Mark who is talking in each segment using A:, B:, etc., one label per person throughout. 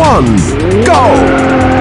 A: one, go!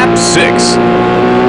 A: lap six.